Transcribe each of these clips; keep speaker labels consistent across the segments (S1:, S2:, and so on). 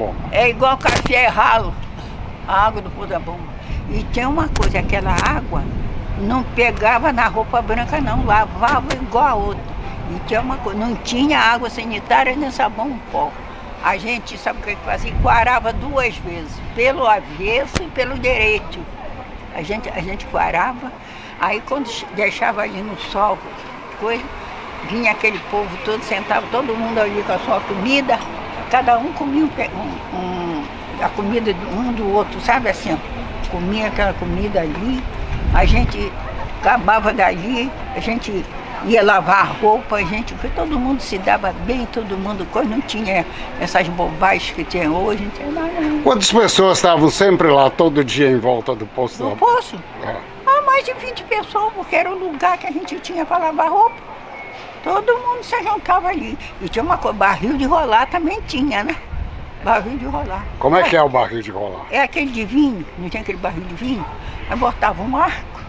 S1: bomba.
S2: É igual café ralo, a água do Poço da Bomba. E tinha uma coisa, aquela água não pegava na roupa branca não, lavava igual a outra. E tinha uma coisa, não tinha água sanitária nem sabão em pó. A gente, sabe o que fazia? Quarava duas vezes, pelo avesso e pelo direito. A gente, a gente quarava, aí quando deixava ali no sol, coisa, vinha aquele povo todo, sentava todo mundo ali com a sua comida, cada um comia um, um, a comida de um do outro, sabe assim, comia aquela comida ali, a gente acabava dali, a gente ia lavar roupa, a gente, todo mundo se dava bem, todo mundo, coisa, não tinha essas bobagens que tem hoje, não tinha nada.
S1: Quantas pessoas estavam sempre lá, todo dia em volta do poço?
S2: No poço? É. Ah, mais de 20 pessoas, porque era o lugar que a gente tinha para lavar roupa. Todo mundo se juntava ali. E tinha uma coisa, barril de rolar também tinha, né? Barril de rolar.
S1: Como é que é o barril de rolar?
S2: É aquele de vinho, não tinha aquele barril de vinho? Aí botava um arco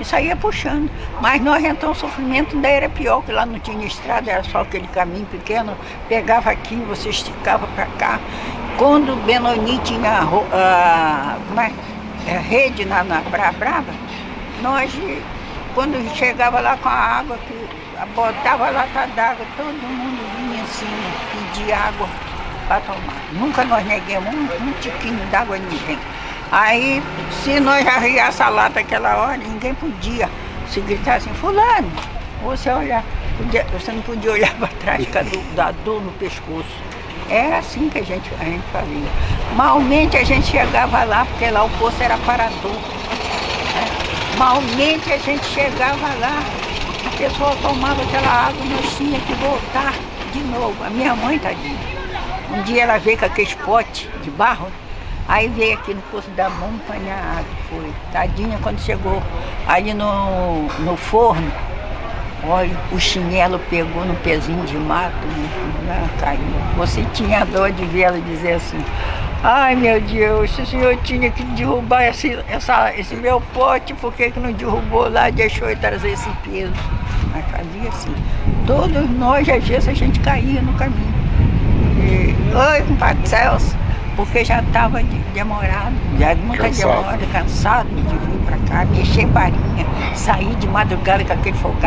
S2: e saía puxando. Mas nós então o sofrimento ainda era pior, que lá não tinha estrada, era só aquele caminho pequeno, pegava aqui, você esticava para cá. Quando o Benoni tinha a, é, a rede na, na Praia Brava, nós, quando chegava lá com a água, que botava lata d'água, todo mundo vinha assim, pedir água para tomar. Nunca nós neguemos um, um tiquinho d'água a ninguém. Aí, se nós arriasse a lata aquela hora, ninguém podia se gritar assim, fulano, você olhar, você não podia olhar para trás da dor no pescoço. Era assim que a gente, a gente fazia. Malmente a gente chegava lá, porque lá o poço era parador. Malmente a gente chegava lá, a pessoa tomava aquela água, nós tinha que voltar de novo. A minha mãe, tadinha, um dia ela veio com aquele pote de barro, Aí veio aqui no posto da mão apanhar água, foi. Tadinha, quando chegou ali no, no forno, olha, o chinelo pegou no pezinho de mato, né, caiu. Você tinha dor de ver ela dizer assim, ai meu Deus, o senhor tinha que derrubar esse, essa, esse meu pote, por que, que não derrubou lá e deixou ele trazer esse peso? Mas fazia assim. Todos nós, às vezes, a gente caía no caminho. E, Oi, compadre Celso porque já estava demorado, já muita cansado. demora, cansado de vir para cá, mexer farinha, sair de madrugada com aquele fogão.